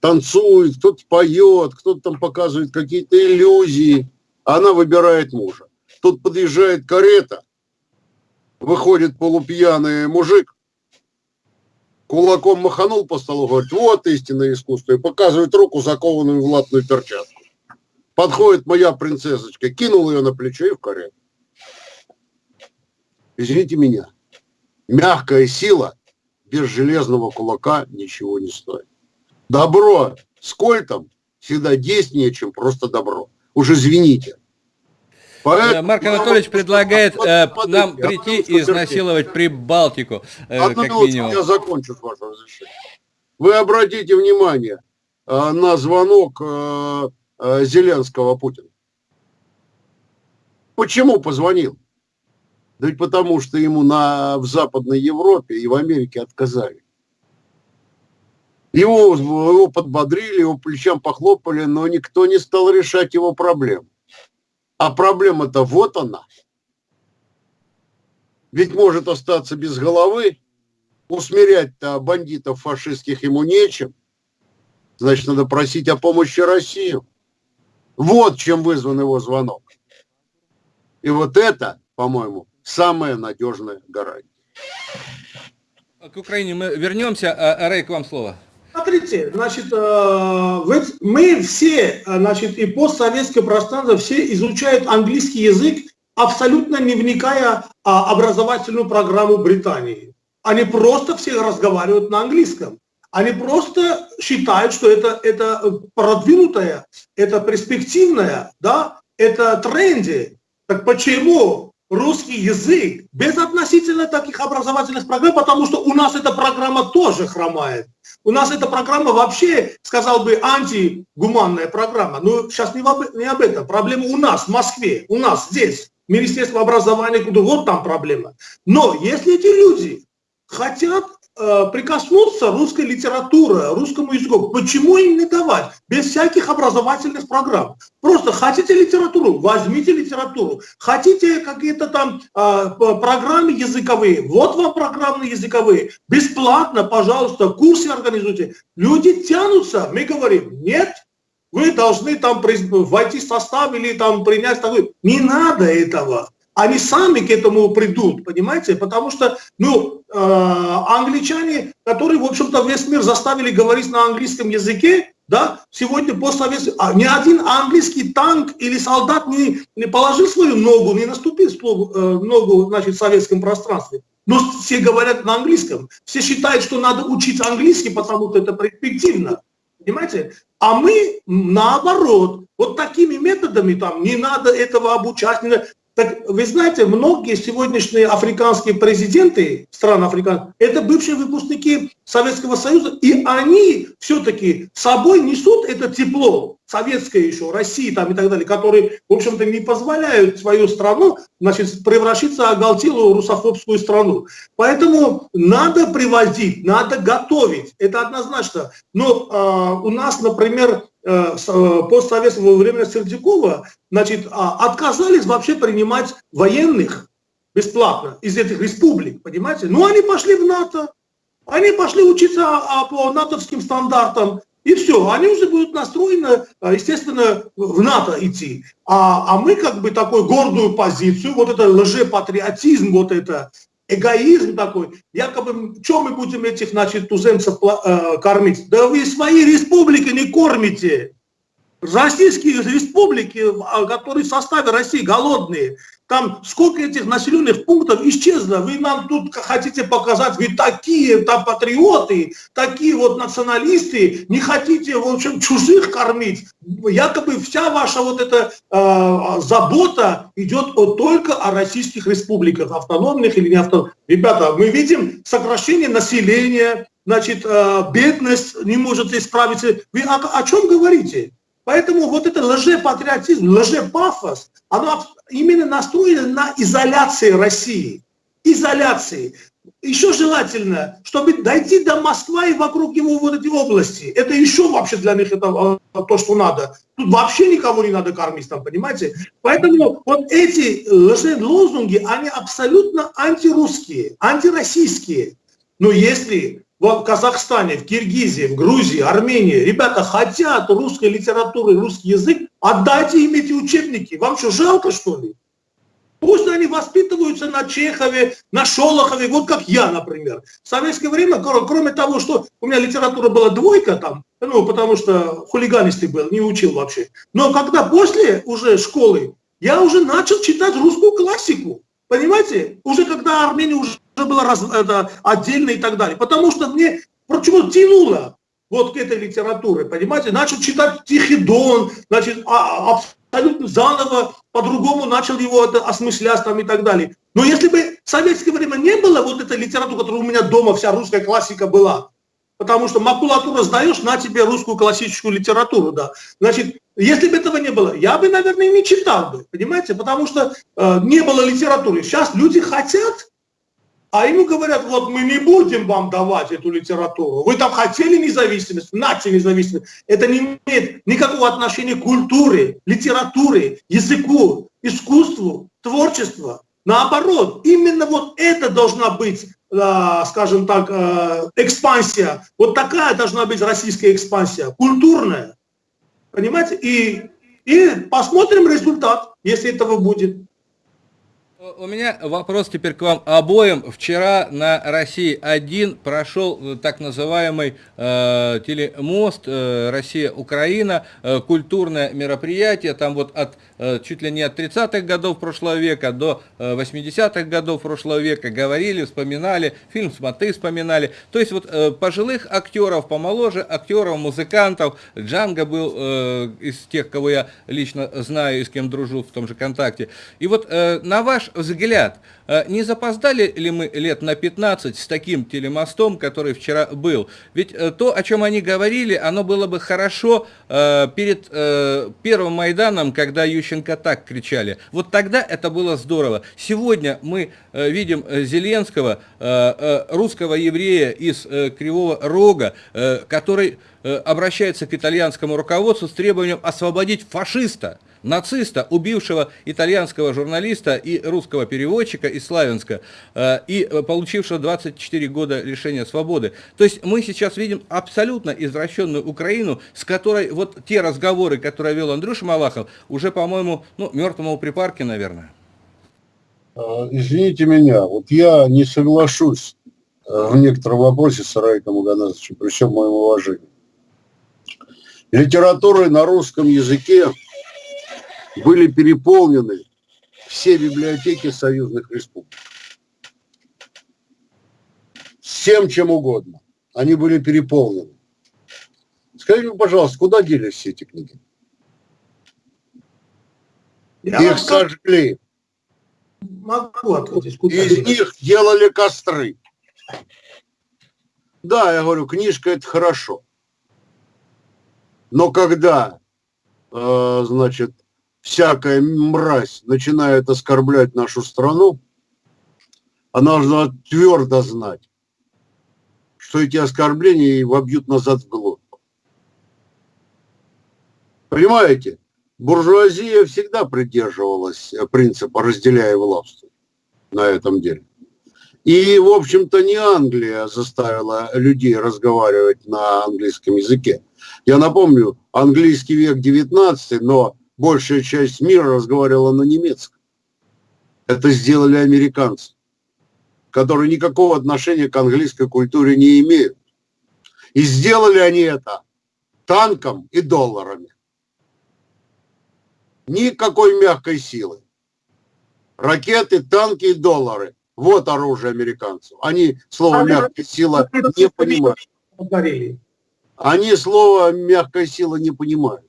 танцует, кто-то поет, кто-то там показывает какие-то иллюзии. Она выбирает мужа. Тут подъезжает карета, выходит полупьяный мужик, кулаком маханул по столу, говорит, вот истинное искусство, и показывает руку, закованную в латную перчатку. Подходит моя принцессочка, кинул ее на плечо и в карету. Извините меня, мягкая сила без железного кулака ничего не стоит. Добро с кольтом всегда действеннее, чем просто добро. Уж извините. Марк Анатольевич предлагает э, нам прийти и изнасиловать Прибалтику, э, Одну как минимум. я закончу с вашего разрешения. Вы обратите внимание э, на звонок э, э, Зеленского Путина. Почему позвонил? Да ведь потому, что ему на, в Западной Европе и в Америке отказали. Его, его подбодрили, его плечам похлопали, но никто не стал решать его проблему. А проблема-то вот она. Ведь может остаться без головы, усмирять-то бандитов фашистских ему нечем. Значит, надо просить о помощи Россию. Вот чем вызван его звонок. И вот это, по-моему, самая надежная гарантия. К Украине мы вернемся. А, Рэй, к вам слово. Смотрите, значит, э, мы все, значит, и постсоветское пространство, все изучают английский язык, абсолютно не вникая в образовательную программу Британии. Они просто все разговаривают на английском. Они просто считают, что это, это продвинутое, это перспективное, да, это тренди. Так почему русский язык без относительно таких образовательных программ, потому что у нас эта программа тоже хромает. У нас эта программа вообще, сказал бы, антигуманная программа. Но сейчас не, об, не об этом. Проблема у нас, в Москве, у нас здесь. Министерство образования, куда вот там проблема. Но если эти люди хотят прикоснуться русской литературе, русскому языку. Почему им не давать? Без всяких образовательных программ. Просто хотите литературу, возьмите литературу. Хотите какие-то там э, программы языковые, вот вам программы языковые. Бесплатно, пожалуйста, курсы организуйте. Люди тянутся, мы говорим, нет, вы должны там войти в состав или там принять такой. Не надо этого они сами к этому придут, понимаете? Потому что, ну, э, англичане, которые, в общем-то, весь мир заставили говорить на английском языке, да, сегодня постсоветский, а ни один английский танк или солдат не, не положил свою ногу, не наступил э, ногу, значит, в советском пространстве. Но все говорят на английском. Все считают, что надо учить английский, потому что это перспективно. Понимаете? А мы наоборот, вот такими методами там не надо этого обучать, не надо. Так вы знаете, многие сегодняшние африканские президенты стран Африки, это бывшие выпускники Советского Союза, и они все-таки собой несут это тепло, советское еще, России там и так далее, которые, в общем-то, не позволяют свою страну, значит, превратиться в оголтелую русофобскую страну. Поэтому надо привозить, надо готовить, это однозначно. Но э, у нас, например, постсоветского времени Сердюкова, значит, а, отказались вообще принимать военных бесплатно из этих республик, понимаете? Ну, они пошли в НАТО, они пошли учиться а, по натовским стандартам, и все, они уже будут настроены, э, естественно, в НАТО идти. А, а мы как бы такую гордую позицию, вот это лжепатриотизм, вот это эгоизм такой, якобы, что мы будем этих, значит, туземцев э, кормить? Да вы свои республики не кормите. Российские республики, а, которые в составе России голодные, там сколько этих населенных пунктов исчезло. Вы нам тут хотите показать, вы такие там патриоты, такие вот националисты, не хотите, в общем, чужих кормить. Якобы вся ваша вот эта э, забота идет вот только о российских республиках, автономных или не автономных. Ребята, мы видим сокращение населения, значит, э, бедность не может исправиться. Вы о, о чем говорите? Поэтому вот это лжепатриотизм, лжепафос, оно именно настроено на изоляции России. Изоляции. Еще желательно, чтобы дойти до Москвы и вокруг него вот эти области. Это еще вообще для них это а, то, что надо. Тут вообще никого не надо кормить там, понимаете? Поэтому вот эти лозунги, они абсолютно антирусские, антироссийские. Но если в Казахстане, в Киргизии, в Грузии, Армении, ребята хотят русской литературы, русский язык, отдайте им эти учебники. Вам что, жалко, что ли? Пусть они воспитываются на Чехове, на Шолохове, вот как я, например. В советское время, кроме того, что у меня литература была двойка там, ну, потому что хулиганистый был, не учил вообще. Но когда после уже школы, я уже начал читать русскую классику. Понимаете? Уже когда Армения уже была раз, это, отдельно и так далее. Потому что мне почему тянуло. вот к этой литературе, понимаете, начал читать Тихий Дон, значит, а, абсолютно заново, по-другому начал его это осмыслять там и так далее. Но если бы в советское время не было вот этой литературы, которая у меня дома, вся русская классика была, потому что макулатуру сдаешь, на тебе русскую классическую литературу, да. Значит, если бы этого не было, я бы, наверное, не читал бы, понимаете, потому что э, не было литературы. Сейчас люди хотят, а ему говорят, вот мы не будем вам давать эту литературу. Вы там хотели независимость, нате независимость. Это не имеет никакого отношения к культуре, литературе, языку, искусству, творчеству. Наоборот, именно вот это должна быть, э, скажем так, э, экспансия. Вот такая должна быть российская экспансия, культурная. Понимаете? И, и посмотрим результат, если этого будет. У меня вопрос теперь к вам обоим. Вчера на России-1 прошел э, так называемый э, телемост э, Россия-Украина, э, культурное мероприятие, там вот от э, чуть ли не от 30-х годов прошлого века до э, 80-х годов прошлого века говорили, вспоминали, фильм «Смоты» вспоминали. То есть вот э, пожилых актеров, помоложе актеров, музыкантов, Джанго был э, из тех, кого я лично знаю и с кем дружу в том же КонТакте. И вот э, на ваш взгляд, э, не запоздали ли мы лет на 15 с таким телемостом, который вчера был? Ведь э, то, о чем они говорили, оно было бы хорошо э, перед первым Майданом, когда Ющенко так кричали. Вот тогда это было здорово. Сегодня мы видим Зеленского, русского еврея из Кривого Рога, который обращается к итальянскому руководству с требованием освободить фашиста нациста, убившего итальянского журналиста и русского переводчика из Славянска, э, и получившего 24 года лишения свободы. То есть мы сейчас видим абсолютно извращенную Украину, с которой вот те разговоры, которые вел Андрюша Малахов, уже, по-моему, ну, мертвому припарке, наверное. А, извините меня, вот я не соглашусь э, в некотором вопросе с Раиком Аганазовичем, при всем моем уважении. Литературой на русском языке были переполнены все библиотеки союзных республик. Всем чем угодно. Они были переполнены. Скажите, пожалуйста, куда делись все эти книги? Я Их сожгли. Могу ответить. Куда Из делись? них делали костры. Да, я говорю, книжка это хорошо. Но когда, э, значит, всякая мразь начинает оскорблять нашу страну, она должна твердо знать, что эти оскорбления вобьют назад в глотку. Понимаете? Буржуазия всегда придерживалась принципа «разделяя власть» на этом деле. И, в общем-то, не Англия заставила людей разговаривать на английском языке. Я напомню, английский век 19, но большая часть мира разговаривала на немецком. Это сделали американцы, которые никакого отношения к английской культуре не имеют. И сделали они это танком и долларами. Никакой мягкой силы. Ракеты, танки и доллары. Вот оружие американцев. Они слово мягкая сила не понимают. Они слово мягкая сила не понимают.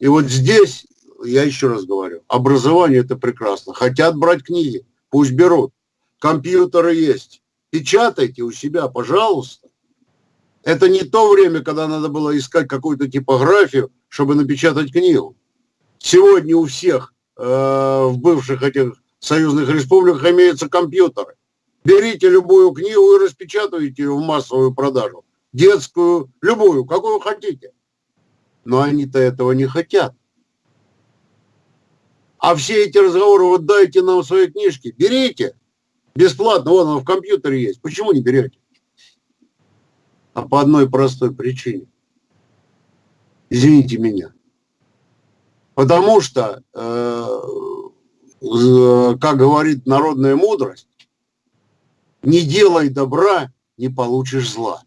И вот здесь, я еще раз говорю, образование это прекрасно. Хотят брать книги, пусть берут. Компьютеры есть. Печатайте у себя, пожалуйста. Это не то время, когда надо было искать какую-то типографию, чтобы напечатать книгу. Сегодня у всех э, в бывших этих союзных республиках имеются компьютеры. Берите любую книгу и распечатывайте ее в массовую продажу. Детскую, любую, какую хотите но они-то этого не хотят. А все эти разговоры, вот дайте нам свои книжки, берите, бесплатно, вот оно в компьютере есть. Почему не берете? А по одной простой причине. Извините меня. Потому что, э, как говорит народная мудрость, не делай добра, не получишь зла.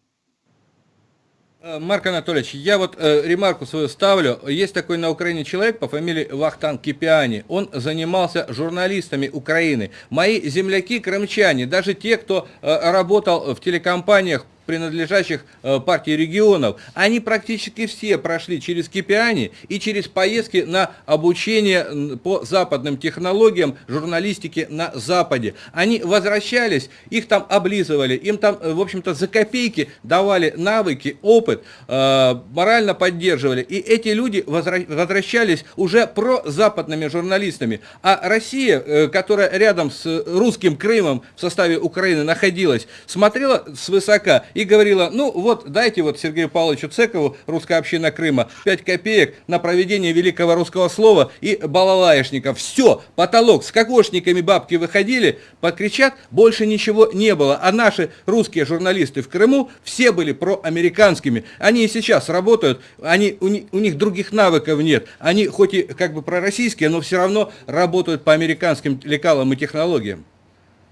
Э, Марк Анатольевич, я вот э, ремарку свою ставлю. Есть такой на Украине человек по фамилии Вахтан Кипиани. Он занимался журналистами Украины. Мои земляки крымчане, даже те, кто э, работал в телекомпаниях принадлежащих э, партии регионов, они практически все прошли через Кипиани и через поездки на обучение по западным технологиям журналистики на Западе. Они возвращались, их там облизывали, им там, в общем-то, за копейки давали навыки, опыт, морально поддерживали. И эти люди возвращались уже про западными журналистами. А Россия, которая рядом с русским Крымом в составе Украины находилась, смотрела свысока и говорила, ну вот дайте вот Сергею Павловичу Цекову, русская община Крыма, 5 копеек на проведение великого русского слова и балалаешников. Все, потолок, с кокошниками бабки выходили, подкричат, больше ничего не было. А наши русские журналисты в Крыму все были проамериканскими. Они и сейчас работают, они, у, у них других навыков нет. Они хоть и как бы пророссийские, но все равно работают по американским лекалам и технологиям.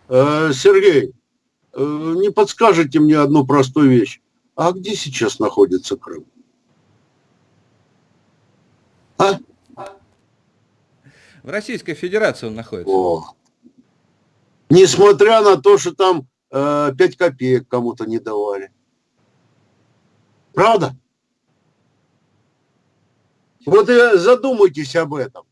Э, Сергей, не подскажете мне одну простую вещь. А где сейчас находится Крым? А? В Российской Федерации он находится. О. Несмотря на то, что там э, 5 копеек кому-то не давали. Правда? Вот и задумайтесь об этом.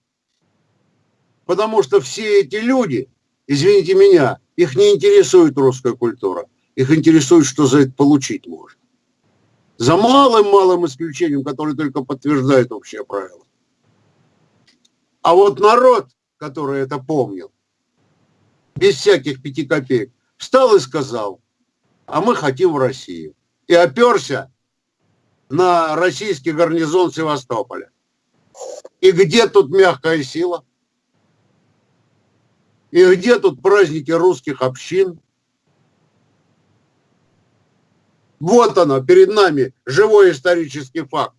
Потому что все эти люди, извините меня, их не интересует русская культура. Их интересует, что за это получить можно. За малым-малым исключением, который только подтверждает общее правило. А вот народ, который это помнил, без всяких пяти копеек, встал и сказал, а мы хотим в Россию. И оперся на российский гарнизон Севастополя. И где тут мягкая сила? И где тут праздники русских общин? Вот оно, перед нами живой исторический факт.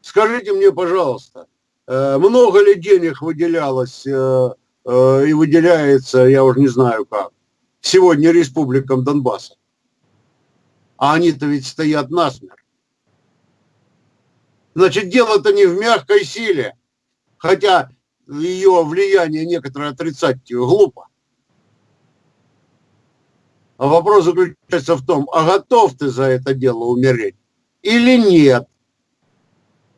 Скажите мне, пожалуйста, э, много ли денег выделялось э, э, и выделяется, я уже не знаю как, сегодня республикам Донбасса? А они-то ведь стоят насмерть. Значит, дело-то не в мягкой силе, хотя ее влияние некоторое отрицать глупо. А вопрос заключается в том, а готов ты за это дело умереть или нет?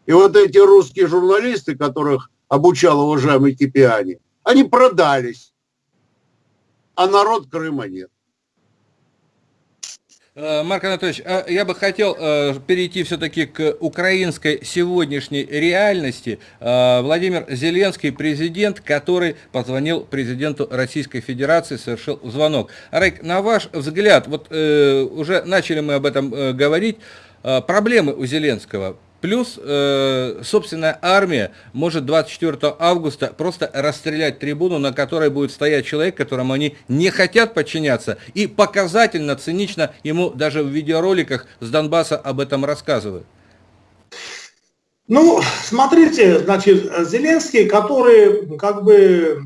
И вот эти русские журналисты, которых обучал уважаемый Кипиани, они продались, а народ Крыма нет. Э, Марк Анатольевич, а я бы хотел э, перейти все-таки к украинской сегодняшней реальности. Э, Владимир Зеленский, президент, который позвонил президенту Российской Федерации, совершил звонок. Арайк, на ваш взгляд, вот уже начали мы об этом говорить, проблемы у Зеленского Плюс э, собственная армия может 24 августа просто расстрелять трибуну, на которой будет стоять человек, которому они не хотят подчиняться, и показательно, цинично ему даже в видеороликах с Донбасса об этом рассказывают. Ну, смотрите, значит, Зеленский, который как бы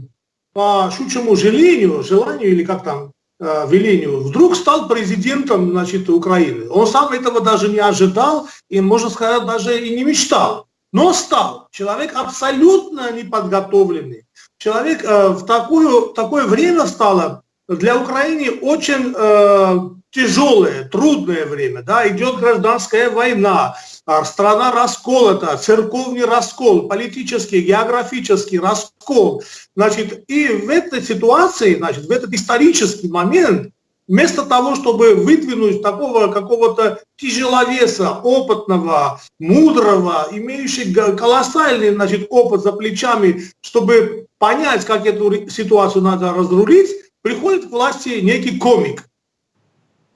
по щучьему желанию, желанию или как там, велению, вдруг стал президентом значит, Украины. Он сам этого даже не ожидал и, можно сказать, даже и не мечтал. Но стал. Человек абсолютно неподготовленный. Человек э, в такую, такое время стало для Украины очень э, тяжелое, трудное время. Да? Идет гражданская война, страна расколота, церковный раскол, политический, географический раскол. Значит, и в этой ситуации, значит, в этот исторический момент, вместо того, чтобы выдвинуть такого какого-то тяжеловеса, опытного, мудрого, имеющего колоссальный значит, опыт за плечами, чтобы понять, как эту ситуацию надо разрулить, приходит к власти некий комик,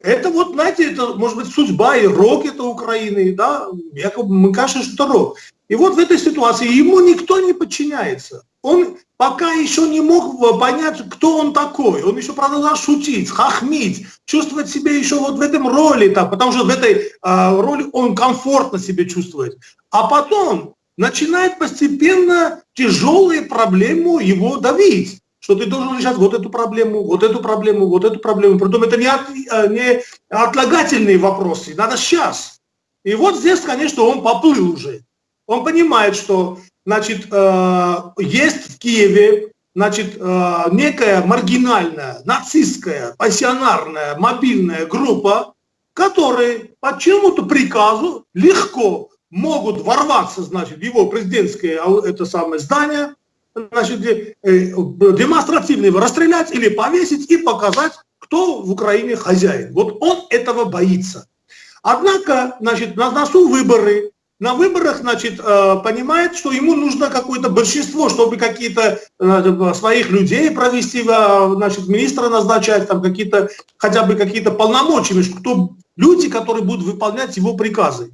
это вот, знаете, это может быть судьба и рок это Украины, да, якобы мы кажется, что рок. И вот в этой ситуации ему никто не подчиняется. Он пока еще не мог понять, кто он такой. Он еще продолжал шутить, хахмить, чувствовать себя еще вот в этом роли, так, потому что в этой э, роли он комфортно себя чувствует. А потом начинает постепенно тяжелые проблемы его давить что ты должен решать вот эту проблему, вот эту проблему, вот эту проблему. Притом это не, от, э, не отлагательные вопросы, надо сейчас. И вот здесь, конечно, он поплыл уже. Он понимает, что значит, э, есть в Киеве значит, э, некая маргинальная, нацистская, пассионарная, мобильная группа, которые по чему-то приказу легко могут ворваться, значит, в его президентское это самое здание, значит, э, демонстративно его расстрелять или повесить и показать, кто в Украине хозяин. Вот он этого боится. Однако, значит, на носу выборы, на выборах, значит, э, понимает, что ему нужно какое-то большинство, чтобы какие-то э, своих людей провести, значит, министра назначать, там какие-то, хотя бы какие-то полномочия, кто, люди, которые будут выполнять его приказы.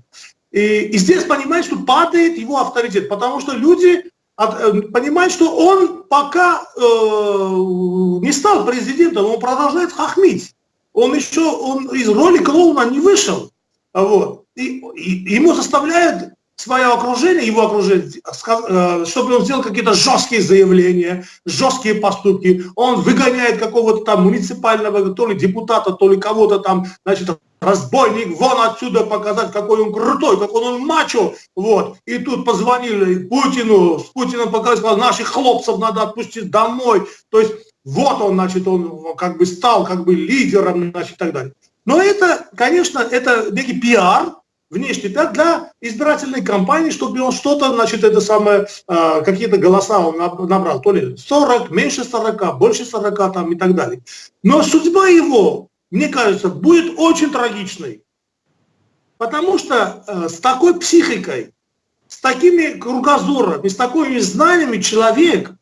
И, и здесь понимает, что падает его авторитет, потому что люди э, понимают, что он пока э, не стал президентом, он продолжает хахмить. Он еще он из роли клоуна не вышел. Вот. И, и ему заставляют свое окружение, его окружение, э, чтобы он сделал какие-то жесткие заявления, жесткие поступки. Он выгоняет какого-то там муниципального, то ли депутата, то ли кого-то там, значит, разбойник, вон отсюда показать, какой он крутой, какой он мачо, вот. И тут позвонили Путину, с Путиным показали, сказал, наших хлопцев надо отпустить домой. То есть вот он, значит, он как бы стал как бы лидером, значит, и так далее. Но это, конечно, это некий пиар, внешний пиар для избирательной кампании, чтобы он что-то, значит, это самое, э, какие-то голоса он набрал, то ли 40, меньше 40, больше 40 там и так далее. Но судьба его мне кажется, будет очень трагичной. Потому что э, с такой психикой, с такими кругозорами, с такими знаниями человек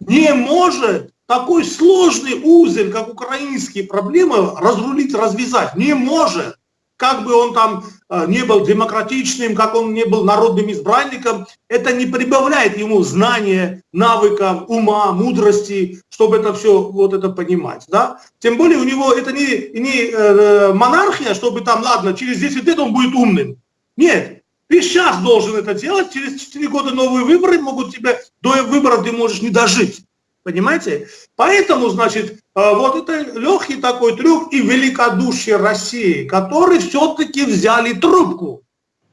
не может такой сложный узел, как украинские проблемы, разрулить, развязать. Не может как бы он там э, не был демократичным, как он не был народным избранником, это не прибавляет ему знания, навыков, ума, мудрости, чтобы это все вот это понимать. Да? Тем более у него это не, не э, монархия, чтобы там, ладно, через 10 лет он будет умным. Нет, ты сейчас должен это делать, через 4 года новые выборы могут тебе, до выборов ты можешь не дожить. Понимаете? Поэтому, значит, э, вот это легкий такой трюк и великодушие России, которые все-таки взяли трубку,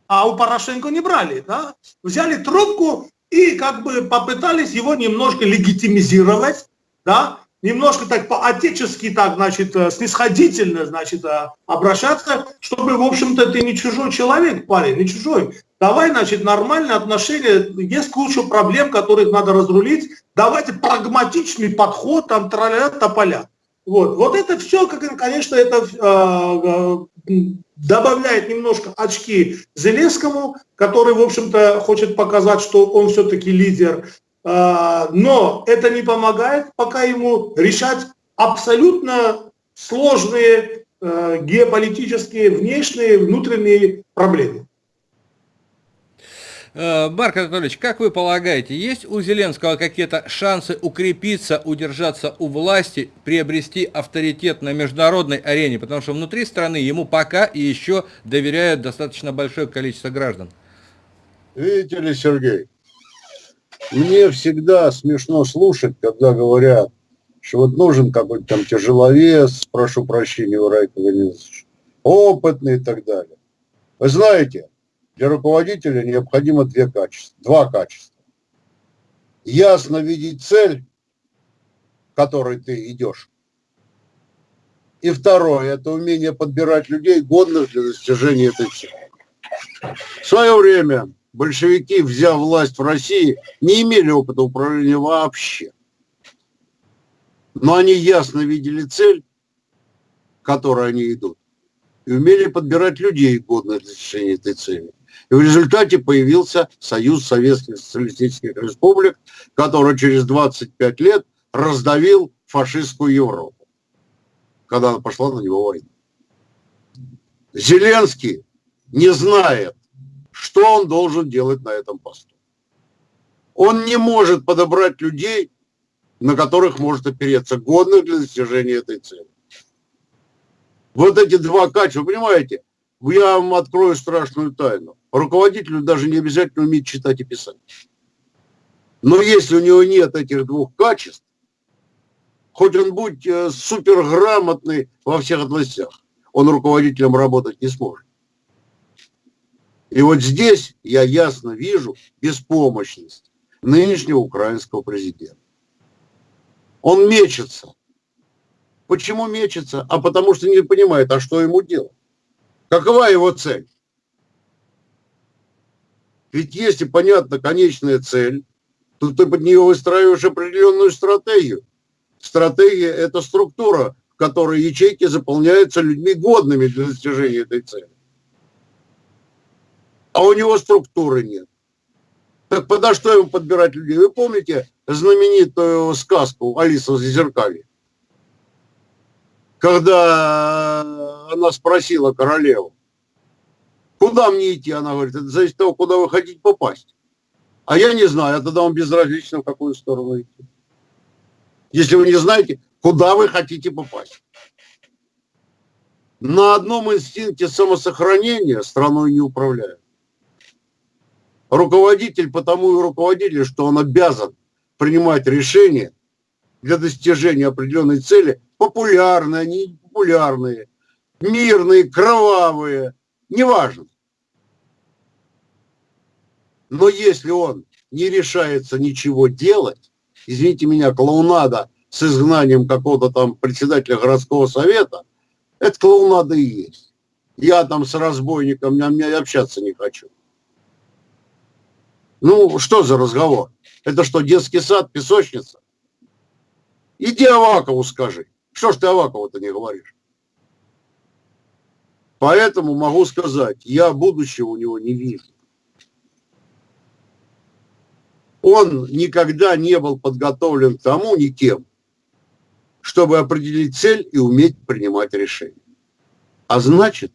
а у Порошенко не брали, да? Взяли трубку и как бы попытались его немножко легитимизировать, да? Немножко так по-отечески, так, значит, э, снисходительно, значит, э, обращаться, чтобы, в общем-то, ты не чужой человек, парень, не чужой. Давай, значит, нормальные отношения, есть куча проблем, которые надо разрулить. Давайте прагматичный подход, там, траля тополя. Вот, вот это все, конечно, это э, добавляет немножко очки Зеленскому, который, в общем-то, хочет показать, что он все-таки лидер. Э, но это не помогает пока ему решать абсолютно сложные э, геополитические, внешние, внутренние проблемы. Э, Марк Анатольевич, как вы полагаете, есть у Зеленского какие-то шансы укрепиться, удержаться у власти, приобрести авторитет на международной арене? Потому что внутри страны ему пока и еще доверяют достаточно большое количество граждан. Видите ли, Сергей, мне всегда смешно слушать, когда говорят, что вот нужен какой-то там тяжеловес, прошу прощения у Райка опытный и так далее. Вы знаете, для руководителя необходимо две качества, два качества. Ясно видеть цель, которой ты идешь. И второе, это умение подбирать людей, годных для достижения этой цели. В свое время большевики, взяв власть в России, не имели опыта управления вообще. Но они ясно видели цель, к которой они идут, и умели подбирать людей, годных для достижения этой цели. И в результате появился Союз Советских Социалистических Республик, который через 25 лет раздавил фашистскую Европу, когда пошла на него война. Зеленский не знает, что он должен делать на этом посту. Он не может подобрать людей, на которых может опереться, годных для достижения этой цели. Вот эти два качества, понимаете, я вам открою страшную тайну. Руководителю даже не обязательно уметь читать и писать. Но если у него нет этих двух качеств, хоть он будет э, суперграмотный во всех областях, он руководителем работать не сможет. И вот здесь я ясно вижу беспомощность нынешнего украинского президента. Он мечется. Почему мечется? А потому что не понимает, а что ему делать. Какова его цель? Ведь если понятна конечная цель, то ты под нее выстраиваешь определенную стратегию. Стратегия – это структура, в которой ячейки заполняются людьми годными для достижения этой цели. А у него структуры нет. Так подо что ему подбирать людей? Вы помните знаменитую сказку «Алиса в зеркале»? Когда она спросила королеву, куда мне идти? Она говорит, это зависит от того, куда вы хотите попасть. А я не знаю, а тогда вам безразлично, в какую сторону идти. Если вы не знаете, куда вы хотите попасть. На одном инстинкте самосохранения страной не управляют. Руководитель потому и руководитель, что он обязан принимать решения для достижения определенной цели, популярные, они популярные, мирные, кровавые, неважно. Но если он не решается ничего делать, извините меня, клоунада с изгнанием какого-то там председателя городского совета, это клоунада и есть. Я там с разбойником, я общаться не хочу. Ну, что за разговор? Это что, детский сад, песочница? Иди Авакову скажи. Что ж ты Авакову-то не говоришь? Поэтому могу сказать, я будущего у него не вижу. Он никогда не был подготовлен к тому никем, чтобы определить цель и уметь принимать решения. А значит,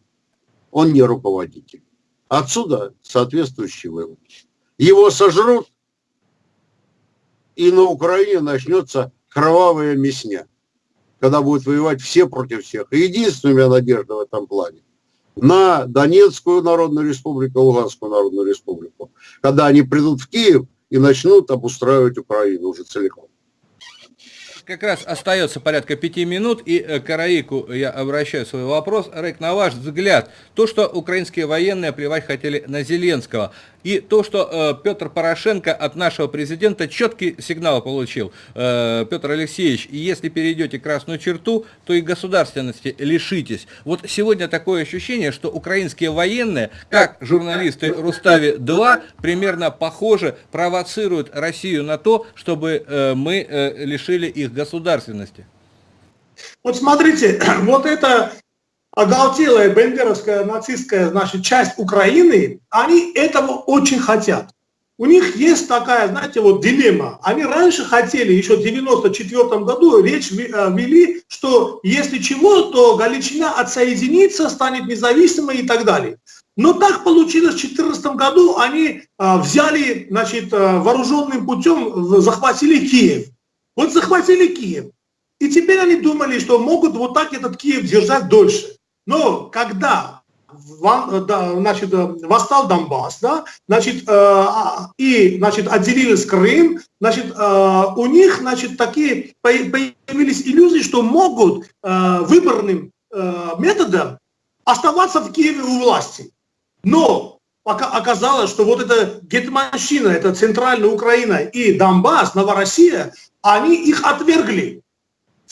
он не руководитель. Отсюда соответствующий вывод. Его сожрут, и на Украине начнется кровавая мясня, когда будут воевать все против всех. И единственная надежда в этом плане на Донецкую Народную Республику, Луганскую Народную Республику, когда они придут в Киев и начнут обустраивать Украину уже целиком как раз остается порядка пяти минут, и э, к Караику я обращаю свой вопрос. Рейк, на ваш взгляд, то, что украинские военные плевать хотели на Зеленского, и то, что э, Петр Порошенко от нашего президента четкий сигнал получил, э, Петр Алексеевич, если перейдете красную черту, то и государственности лишитесь. Вот сегодня такое ощущение, что украинские военные, как журналисты Рустави-2, примерно похоже провоцируют Россию на то, чтобы э, мы э, лишили их государственности. Вот смотрите, вот это оголтелая бендеровская нацистская значит, часть Украины, они этого очень хотят. У них есть такая, знаете, вот дилемма. Они раньше хотели, еще в 94 году, речь э, вели, что если чего, то Галичина отсоединится, станет независимой и так далее. Но так получилось в 2014 году, они а, взяли, значит, э, вооруженным путем, захватили Киев. Вот захватили Киев. И теперь они думали, что могут вот так этот Киев держать дольше. Но когда значит, восстал Донбасс, да, значит, э, а, и значит, отделились Крым, значит, э, у них значит, такие появились иллюзии, что могут э, выборным методом оставаться в Киеве у власти. Но пока оказалось, что вот эта гетманщина, это центральная Украина и Донбасс, Новороссия, они их отвергли.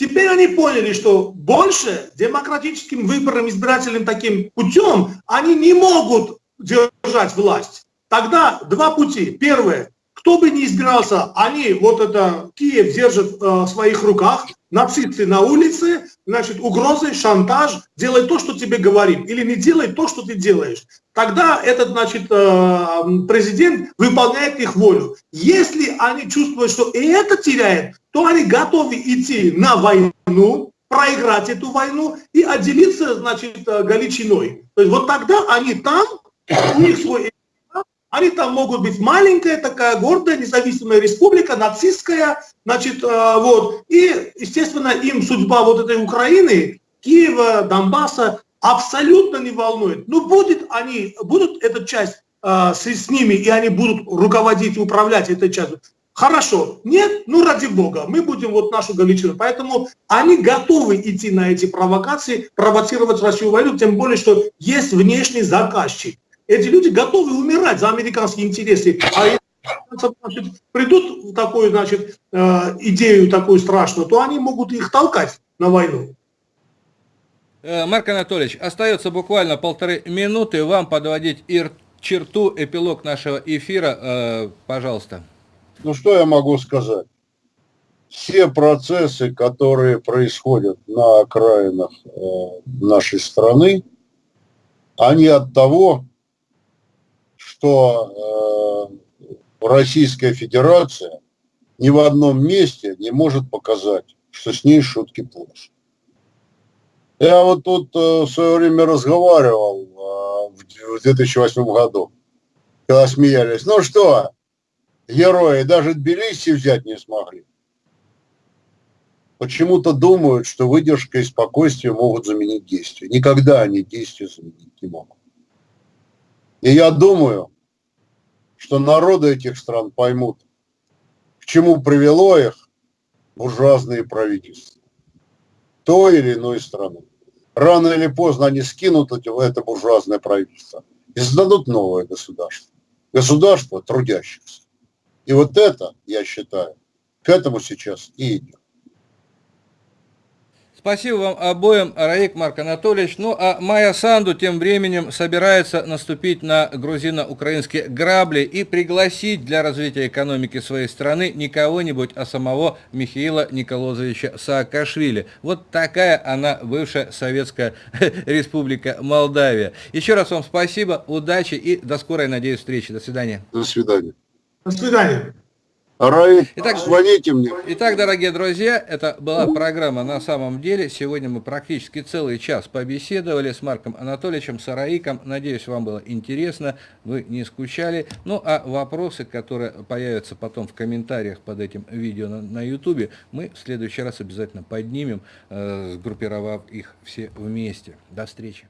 Теперь они поняли, что больше демократическим выборным избирательным таким путем они не могут держать власть. Тогда два пути. Первое, кто бы ни избирался, они, вот это, Киев держит э, в своих руках, нацисты на улице, значит, угрозы, шантаж, делай то, что тебе говорим, или не делай то, что ты делаешь. Тогда этот, значит, э, президент выполняет их волю. Если они чувствуют, что и это теряет, то они готовы идти на войну, проиграть эту войну и отделиться, значит, э, Галичиной. То есть вот тогда они там, у них свой они там могут быть маленькая такая гордая независимая республика, нацистская, значит, э, вот. И, естественно, им судьба вот этой Украины, Киева, Донбасса абсолютно не волнует. Ну, будет они, будут эта часть э, с, с ними, и они будут руководить и управлять этой частью. Хорошо. Нет? Ну, ради бога, мы будем вот нашу Галичину. Поэтому они готовы идти на эти провокации, провоцировать Россию войну, тем более, что есть внешний заказчик. Эти люди готовы умирать за американские интересы. А значит, придут в такую, значит, э, идею такую страшную, то они могут их толкать на войну. Э, Марк Анатольевич, остается буквально полторы минуты вам подводить черту, эпилог нашего эфира, э, пожалуйста. Ну что я могу сказать? Все процессы, которые происходят на окраинах нашей страны, они от того, что Российская Федерация ни в одном месте не может показать, что с ней шутки плохи. Я вот тут э, в свое время разговаривал э, в 2008 году, когда смеялись. Ну что, герои даже Тбилиси взять не смогли. Почему-то думают, что выдержка и спокойствие могут заменить действие. Никогда они действия заменить не могут. И я думаю, что народы этих стран поймут, к чему привело их буржуазные правительства той или иной страны. Рано или поздно они скинут это буржуазное правительство и создадут новое государство. Государство трудящихся. И вот это, я считаю, к этому сейчас и идет. Спасибо вам обоим, Раик Марк Анатольевич. Ну, а Майя Санду тем временем собирается наступить на грузино-украинские грабли и пригласить для развития экономики своей страны не кого-нибудь, а самого Михаила Николозовича Саакашвили. Вот такая она бывшая Советская Республика Молдавия. Еще раз вам спасибо, удачи и до скорой, надеюсь, встречи. До свидания. До свидания. До свидания. Раиль, Итак, звоните мне. Итак, дорогие друзья, это была программа «На самом деле». Сегодня мы практически целый час побеседовали с Марком Анатольевичем Сараиком. Надеюсь, вам было интересно, вы не скучали. Ну, а вопросы, которые появятся потом в комментариях под этим видео на YouTube, мы в следующий раз обязательно поднимем, э, сгруппировав их все вместе. До встречи.